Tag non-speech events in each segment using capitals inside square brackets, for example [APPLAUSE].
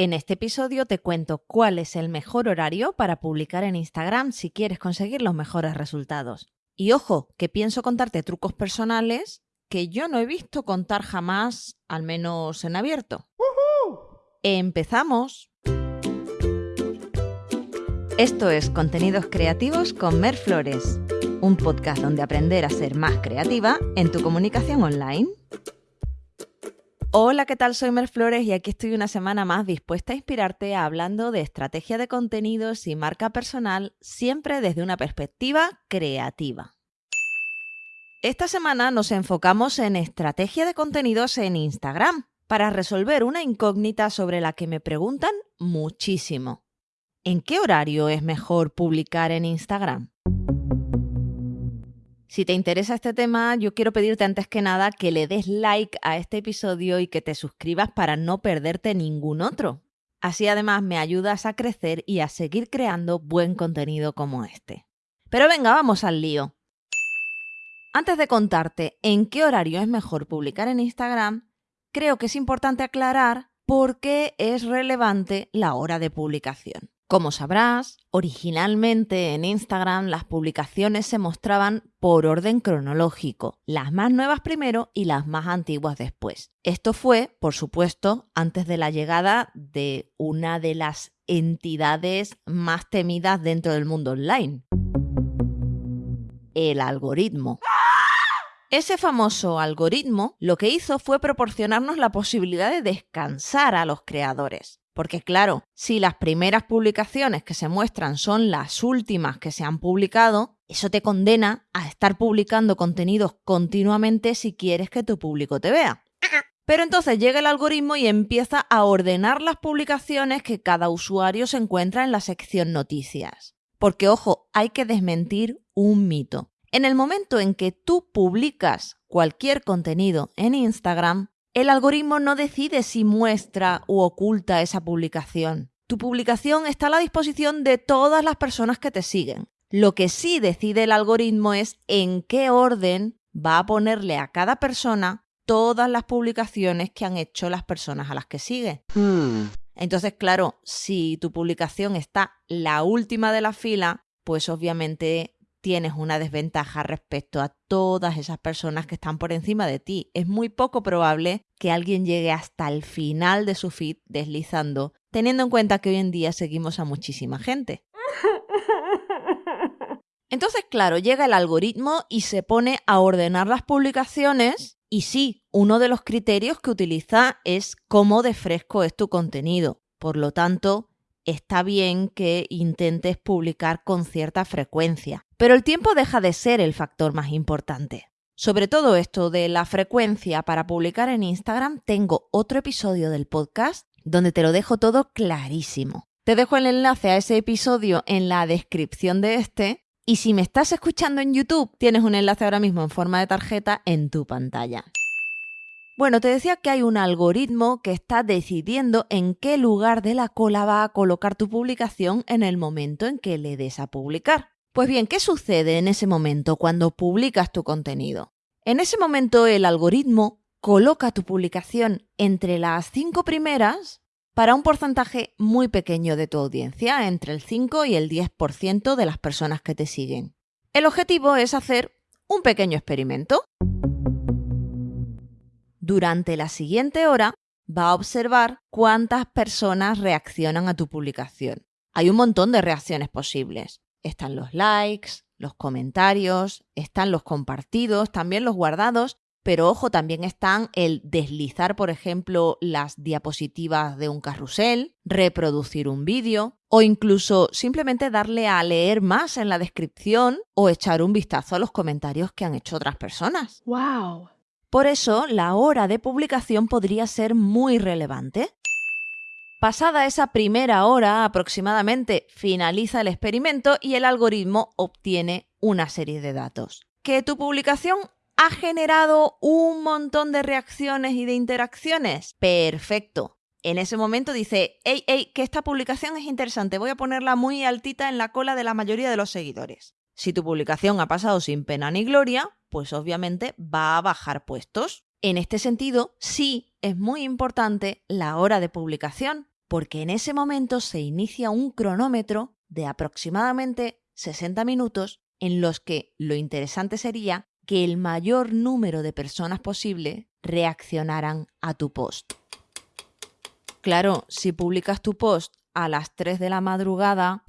En este episodio te cuento cuál es el mejor horario para publicar en Instagram si quieres conseguir los mejores resultados. Y ojo, que pienso contarte trucos personales que yo no he visto contar jamás, al menos en abierto. ¡Empezamos! Esto es Contenidos Creativos con Mer Flores, un podcast donde aprender a ser más creativa en tu comunicación online. Hola, ¿qué tal? Soy Mer Flores y aquí estoy una semana más dispuesta a inspirarte hablando de estrategia de contenidos y marca personal, siempre desde una perspectiva creativa. Esta semana nos enfocamos en estrategia de contenidos en Instagram para resolver una incógnita sobre la que me preguntan muchísimo. ¿En qué horario es mejor publicar en Instagram? Si te interesa este tema, yo quiero pedirte antes que nada que le des like a este episodio y que te suscribas para no perderte ningún otro. Así además me ayudas a crecer y a seguir creando buen contenido como este. Pero venga, vamos al lío. Antes de contarte en qué horario es mejor publicar en Instagram, creo que es importante aclarar por qué es relevante la hora de publicación. Como sabrás, originalmente en Instagram las publicaciones se mostraban por orden cronológico, las más nuevas primero y las más antiguas después. Esto fue, por supuesto, antes de la llegada de una de las entidades más temidas dentro del mundo online, el algoritmo. Ese famoso algoritmo lo que hizo fue proporcionarnos la posibilidad de descansar a los creadores. Porque claro, si las primeras publicaciones que se muestran son las últimas que se han publicado, eso te condena a estar publicando contenidos continuamente si quieres que tu público te vea. Pero entonces llega el algoritmo y empieza a ordenar las publicaciones que cada usuario se encuentra en la sección noticias. Porque ojo, hay que desmentir un mito. En el momento en que tú publicas cualquier contenido en Instagram, el algoritmo no decide si muestra u oculta esa publicación. Tu publicación está a la disposición de todas las personas que te siguen. Lo que sí decide el algoritmo es en qué orden va a ponerle a cada persona todas las publicaciones que han hecho las personas a las que sigue. Hmm. Entonces, claro, si tu publicación está la última de la fila, pues obviamente tienes una desventaja respecto a todas esas personas que están por encima de ti. Es muy poco probable que alguien llegue hasta el final de su feed deslizando, teniendo en cuenta que hoy en día seguimos a muchísima gente. [LAUGHS] Entonces, claro, llega el algoritmo y se pone a ordenar las publicaciones y sí, uno de los criterios que utiliza es cómo de fresco es tu contenido. Por lo tanto, está bien que intentes publicar con cierta frecuencia. Pero el tiempo deja de ser el factor más importante. Sobre todo esto de la frecuencia para publicar en Instagram, tengo otro episodio del podcast donde te lo dejo todo clarísimo. Te dejo el enlace a ese episodio en la descripción de este y si me estás escuchando en YouTube, tienes un enlace ahora mismo en forma de tarjeta en tu pantalla. Bueno, te decía que hay un algoritmo que está decidiendo en qué lugar de la cola va a colocar tu publicación en el momento en que le des a publicar. Pues bien, ¿qué sucede en ese momento cuando publicas tu contenido? En ese momento el algoritmo coloca tu publicación entre las cinco primeras para un porcentaje muy pequeño de tu audiencia, entre el 5 y el 10% de las personas que te siguen. El objetivo es hacer un pequeño experimento. Durante la siguiente hora va a observar cuántas personas reaccionan a tu publicación. Hay un montón de reacciones posibles. Están los likes, los comentarios, están los compartidos, también los guardados, pero ojo, también están el deslizar, por ejemplo, las diapositivas de un carrusel, reproducir un vídeo o incluso simplemente darle a leer más en la descripción o echar un vistazo a los comentarios que han hecho otras personas. ¡Wow! Por eso, la hora de publicación podría ser muy relevante. Pasada esa primera hora aproximadamente, finaliza el experimento y el algoritmo obtiene una serie de datos. ¿Que tu publicación ha generado un montón de reacciones y de interacciones? Perfecto. En ese momento dice, hey, hey, que esta publicación es interesante, voy a ponerla muy altita en la cola de la mayoría de los seguidores. Si tu publicación ha pasado sin pena ni gloria, pues obviamente va a bajar puestos. En este sentido, sí es muy importante la hora de publicación, porque en ese momento se inicia un cronómetro de aproximadamente 60 minutos en los que lo interesante sería que el mayor número de personas posible reaccionaran a tu post. Claro, si publicas tu post a las 3 de la madrugada,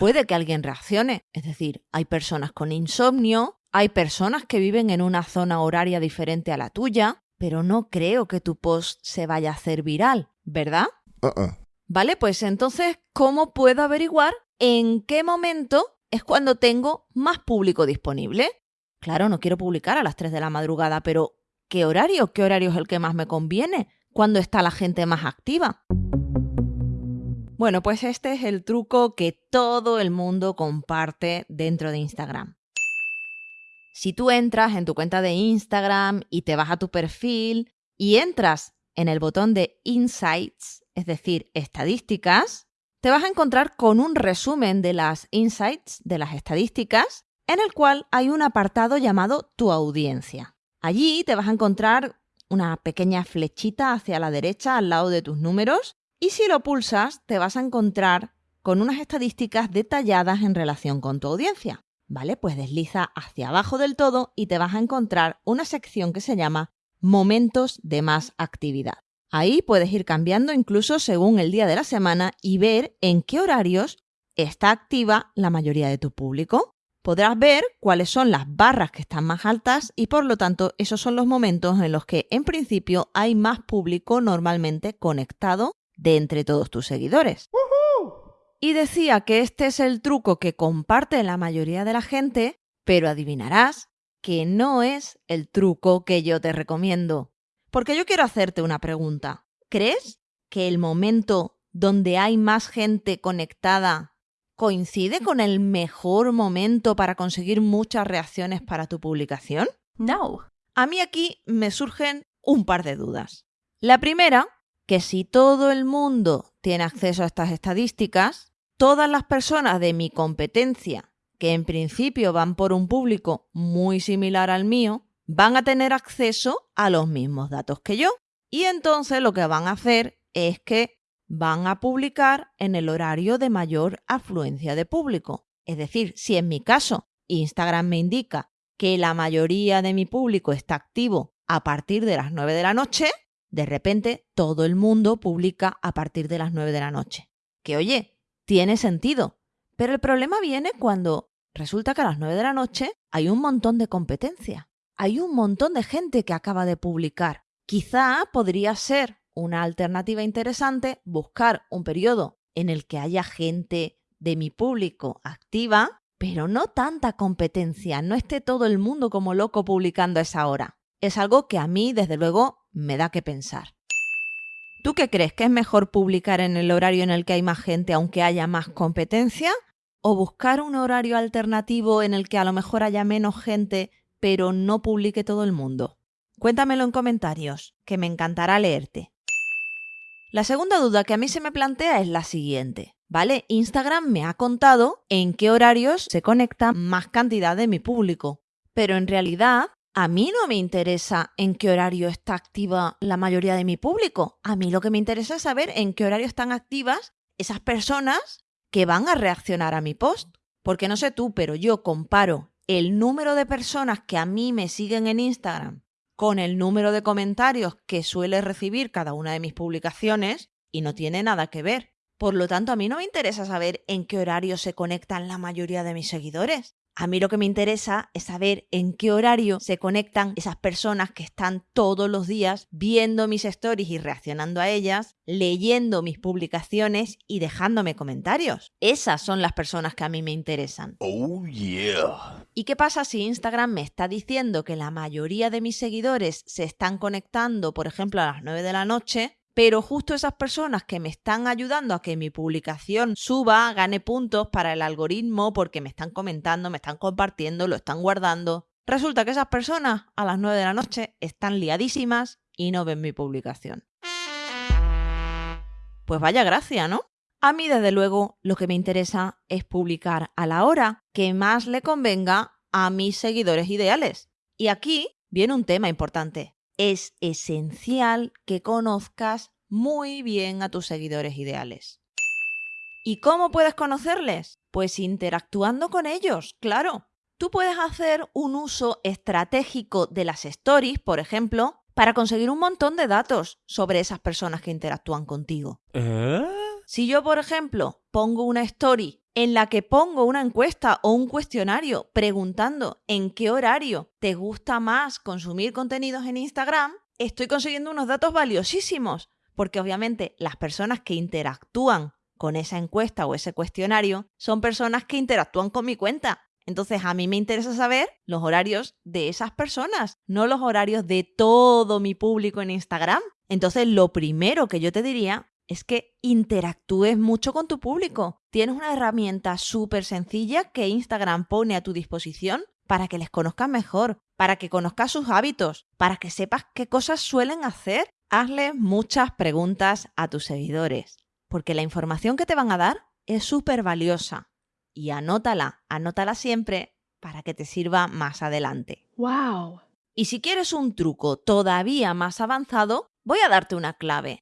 puede que alguien reaccione. Es decir, hay personas con insomnio, hay personas que viven en una zona horaria diferente a la tuya, pero no creo que tu post se vaya a hacer viral, ¿verdad? Uh-uh. Vale, pues entonces, ¿cómo puedo averiguar en qué momento es cuando tengo más público disponible? Claro, no quiero publicar a las 3 de la madrugada, pero ¿qué horario? ¿Qué horario es el que más me conviene? ¿Cuándo está la gente más activa? Bueno, pues este es el truco que todo el mundo comparte dentro de Instagram. Si tú entras en tu cuenta de Instagram y te vas a tu perfil y entras en el botón de Insights, es decir, estadísticas, te vas a encontrar con un resumen de las insights, de las estadísticas, en el cual hay un apartado llamado Tu audiencia. Allí te vas a encontrar una pequeña flechita hacia la derecha al lado de tus números y si lo pulsas te vas a encontrar con unas estadísticas detalladas en relación con tu audiencia. ¿Vale? Pues desliza hacia abajo del todo y te vas a encontrar una sección que se llama Momentos de más actividad. Ahí puedes ir cambiando incluso según el día de la semana y ver en qué horarios está activa la mayoría de tu público. Podrás ver cuáles son las barras que están más altas y por lo tanto esos son los momentos en los que en principio hay más público normalmente conectado de entre todos tus seguidores. Y decía que este es el truco que comparte la mayoría de la gente, pero adivinarás que no es el truco que yo te recomiendo. Porque yo quiero hacerte una pregunta. ¿Crees que el momento donde hay más gente conectada coincide con el mejor momento para conseguir muchas reacciones para tu publicación? No. A mí aquí me surgen un par de dudas. La primera, que si todo el mundo tiene acceso a estas estadísticas, todas las personas de mi competencia, que en principio van por un público muy similar al mío, van a tener acceso a los mismos datos que yo. Y entonces lo que van a hacer es que van a publicar en el horario de mayor afluencia de público. Es decir, si en mi caso Instagram me indica que la mayoría de mi público está activo a partir de las 9 de la noche, de repente todo el mundo publica a partir de las 9 de la noche. Que oye, tiene sentido. Pero el problema viene cuando resulta que a las 9 de la noche hay un montón de competencia. Hay un montón de gente que acaba de publicar. Quizá podría ser una alternativa interesante buscar un periodo en el que haya gente de mi público activa, pero no tanta competencia, no esté todo el mundo como loco publicando a esa hora. Es algo que a mí, desde luego, me da que pensar. ¿Tú qué crees? ¿Que es mejor publicar en el horario en el que hay más gente aunque haya más competencia? ¿O buscar un horario alternativo en el que a lo mejor haya menos gente pero no publique todo el mundo? Cuéntamelo en comentarios, que me encantará leerte. La segunda duda que a mí se me plantea es la siguiente. ¿Vale? Instagram me ha contado en qué horarios se conecta más cantidad de mi público. Pero en realidad a mí no me interesa en qué horario está activa la mayoría de mi público. A mí lo que me interesa es saber en qué horario están activas esas personas que van a reaccionar a mi post. Porque no sé tú, pero yo comparo el número de personas que a mí me siguen en Instagram con el número de comentarios que suele recibir cada una de mis publicaciones y no tiene nada que ver. Por lo tanto, a mí no me interesa saber en qué horario se conectan la mayoría de mis seguidores. A mí lo que me interesa es saber en qué horario se conectan esas personas que están todos los días viendo mis stories y reaccionando a ellas, leyendo mis publicaciones y dejándome comentarios. Esas son las personas que a mí me interesan. Oh, yeah. ¿Y qué pasa si Instagram me está diciendo que la mayoría de mis seguidores se están conectando, por ejemplo, a las 9 de la noche? Pero justo esas personas que me están ayudando a que mi publicación suba, gane puntos para el algoritmo porque me están comentando, me están compartiendo, lo están guardando. Resulta que esas personas a las 9 de la noche están liadísimas y no ven mi publicación. Pues vaya gracia, ¿no? A mí, desde luego, lo que me interesa es publicar a la hora que más le convenga a mis seguidores ideales. Y aquí viene un tema importante es esencial que conozcas muy bien a tus seguidores ideales. ¿Y cómo puedes conocerles? Pues interactuando con ellos, claro. Tú puedes hacer un uso estratégico de las stories, por ejemplo, para conseguir un montón de datos sobre esas personas que interactúan contigo. ¿Eh? Si yo, por ejemplo, pongo una story en la que pongo una encuesta o un cuestionario preguntando en qué horario te gusta más consumir contenidos en Instagram, estoy consiguiendo unos datos valiosísimos, porque obviamente las personas que interactúan con esa encuesta o ese cuestionario son personas que interactúan con mi cuenta. Entonces a mí me interesa saber los horarios de esas personas, no los horarios de todo mi público en Instagram. Entonces lo primero que yo te diría es que interactúes mucho con tu público. Tienes una herramienta súper sencilla que Instagram pone a tu disposición para que les conozcas mejor, para que conozcas sus hábitos, para que sepas qué cosas suelen hacer. Hazle muchas preguntas a tus seguidores, porque la información que te van a dar es súper valiosa. Y anótala, anótala siempre para que te sirva más adelante. Wow. Y si quieres un truco todavía más avanzado, voy a darte una clave.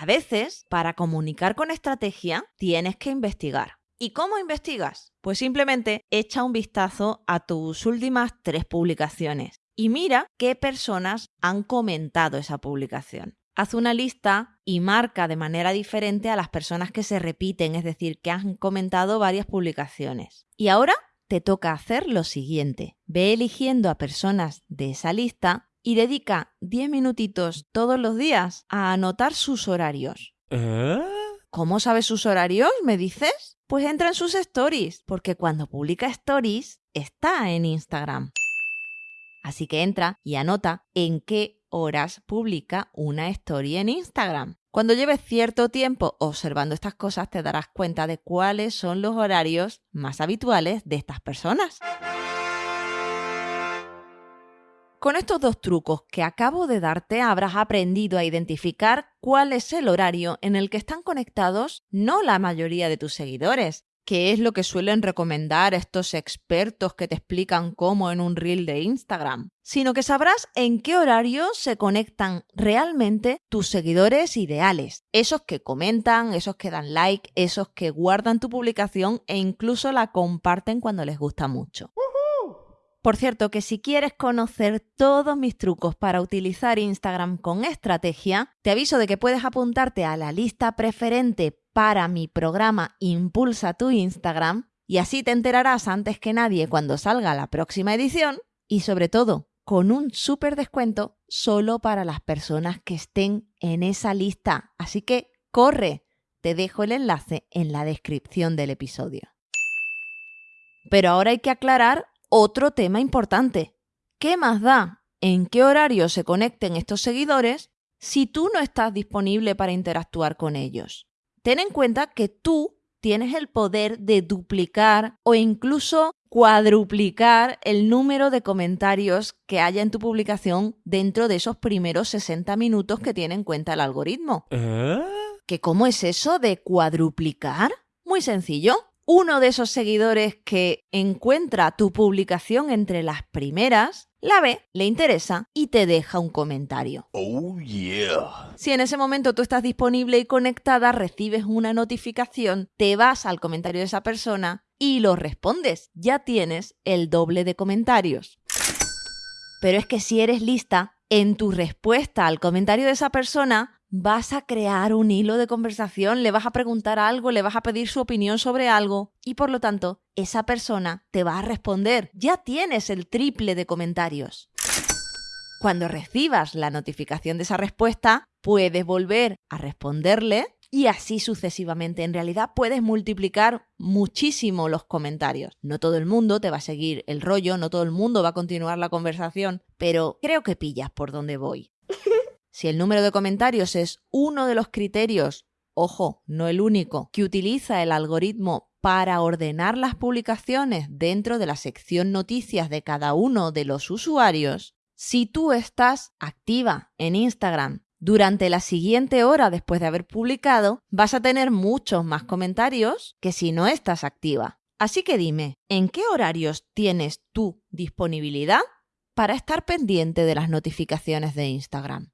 A veces, para comunicar con estrategia, tienes que investigar. ¿Y cómo investigas? Pues simplemente echa un vistazo a tus últimas tres publicaciones y mira qué personas han comentado esa publicación. Haz una lista y marca de manera diferente a las personas que se repiten, es decir, que han comentado varias publicaciones. Y ahora te toca hacer lo siguiente. Ve eligiendo a personas de esa lista y dedica 10 minutitos todos los días a anotar sus horarios. ¿Eh? ¿Cómo sabes sus horarios? ¿Me dices? Pues entra en sus stories, porque cuando publica stories está en Instagram. Así que entra y anota en qué horas publica una story en Instagram. Cuando lleves cierto tiempo observando estas cosas te darás cuenta de cuáles son los horarios más habituales de estas personas. Con estos dos trucos que acabo de darte habrás aprendido a identificar cuál es el horario en el que están conectados no la mayoría de tus seguidores, que es lo que suelen recomendar estos expertos que te explican cómo en un reel de Instagram, sino que sabrás en qué horario se conectan realmente tus seguidores ideales, esos que comentan, esos que dan like, esos que guardan tu publicación e incluso la comparten cuando les gusta mucho. Por cierto, que si quieres conocer todos mis trucos para utilizar Instagram con estrategia, te aviso de que puedes apuntarte a la lista preferente para mi programa Impulsa tu Instagram y así te enterarás antes que nadie cuando salga la próxima edición y sobre todo con un súper descuento solo para las personas que estén en esa lista. Así que corre, te dejo el enlace en la descripción del episodio. Pero ahora hay que aclarar otro tema importante. ¿Qué más da en qué horario se conecten estos seguidores si tú no estás disponible para interactuar con ellos? Ten en cuenta que tú tienes el poder de duplicar o incluso cuadruplicar el número de comentarios que haya en tu publicación dentro de esos primeros 60 minutos que tiene en cuenta el algoritmo. ¿Eh? ¿Que cómo es eso de cuadruplicar? Muy sencillo uno de esos seguidores que encuentra tu publicación entre las primeras, la ve, le interesa y te deja un comentario. Oh yeah. Si en ese momento tú estás disponible y conectada, recibes una notificación, te vas al comentario de esa persona y lo respondes. Ya tienes el doble de comentarios. Pero es que si eres lista, en tu respuesta al comentario de esa persona, vas a crear un hilo de conversación, le vas a preguntar algo, le vas a pedir su opinión sobre algo y por lo tanto esa persona te va a responder. Ya tienes el triple de comentarios. Cuando recibas la notificación de esa respuesta, puedes volver a responderle y así sucesivamente. En realidad puedes multiplicar muchísimo los comentarios. No todo el mundo te va a seguir el rollo, no todo el mundo va a continuar la conversación, pero creo que pillas por dónde voy. Si el número de comentarios es uno de los criterios, ojo, no el único, que utiliza el algoritmo para ordenar las publicaciones dentro de la sección noticias de cada uno de los usuarios, si tú estás activa en Instagram durante la siguiente hora después de haber publicado, vas a tener muchos más comentarios que si no estás activa. Así que dime, ¿en qué horarios tienes tu disponibilidad para estar pendiente de las notificaciones de Instagram?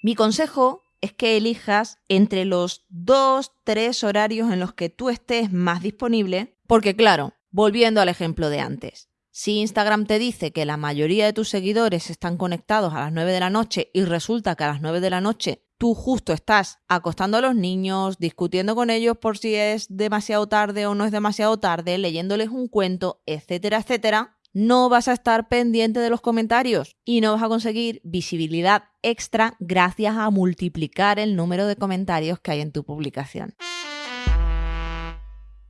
Mi consejo es que elijas entre los dos, tres horarios en los que tú estés más disponible, porque claro, volviendo al ejemplo de antes, si Instagram te dice que la mayoría de tus seguidores están conectados a las 9 de la noche y resulta que a las 9 de la noche tú justo estás acostando a los niños, discutiendo con ellos por si es demasiado tarde o no es demasiado tarde, leyéndoles un cuento, etcétera, etcétera, no vas a estar pendiente de los comentarios y no vas a conseguir visibilidad extra gracias a multiplicar el número de comentarios que hay en tu publicación.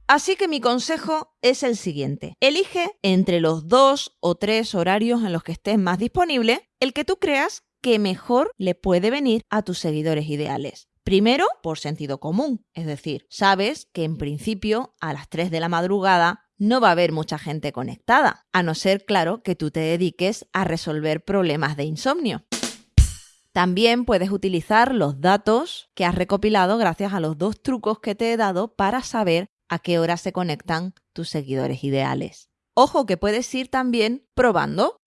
Así que mi consejo es el siguiente. Elige entre los dos o tres horarios en los que estés más disponible el que tú creas que mejor le puede venir a tus seguidores ideales. Primero, por sentido común, es decir, sabes que en principio a las 3 de la madrugada no va a haber mucha gente conectada, a no ser, claro, que tú te dediques a resolver problemas de insomnio. También puedes utilizar los datos que has recopilado gracias a los dos trucos que te he dado para saber a qué hora se conectan tus seguidores ideales. Ojo que puedes ir también probando.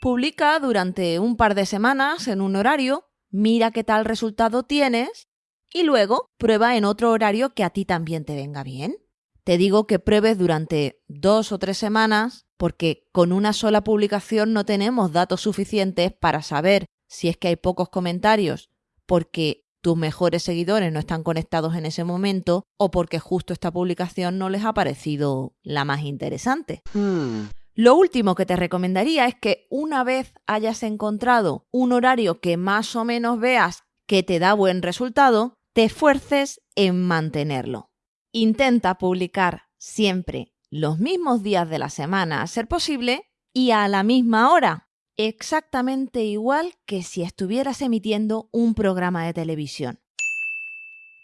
Publica durante un par de semanas en un horario, mira qué tal resultado tienes y luego prueba en otro horario que a ti también te venga bien. Te digo que pruebes durante dos o tres semanas porque con una sola publicación no tenemos datos suficientes para saber si es que hay pocos comentarios porque tus mejores seguidores no están conectados en ese momento o porque justo esta publicación no les ha parecido la más interesante. Hmm. Lo último que te recomendaría es que una vez hayas encontrado un horario que más o menos veas que te da buen resultado, te esfuerces en mantenerlo. Intenta publicar siempre los mismos días de la semana a ser posible y a la misma hora, exactamente igual que si estuvieras emitiendo un programa de televisión.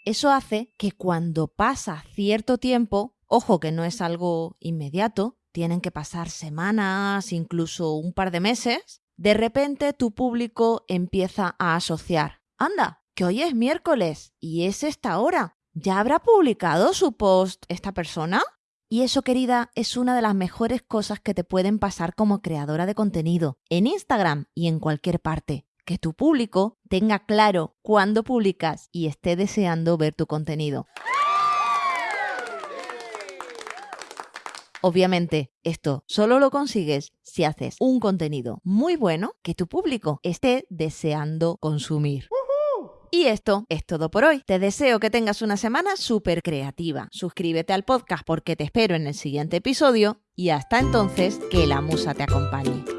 Eso hace que cuando pasa cierto tiempo, ojo que no es algo inmediato, tienen que pasar semanas, incluso un par de meses, de repente tu público empieza a asociar. Anda, que hoy es miércoles y es esta hora. ¿Ya habrá publicado su post esta persona? Y eso, querida, es una de las mejores cosas que te pueden pasar como creadora de contenido, en Instagram y en cualquier parte. Que tu público tenga claro cuándo publicas y esté deseando ver tu contenido. Obviamente, esto solo lo consigues si haces un contenido muy bueno que tu público esté deseando consumir. Y esto es todo por hoy. Te deseo que tengas una semana súper creativa. Suscríbete al podcast porque te espero en el siguiente episodio y hasta entonces que la musa te acompañe.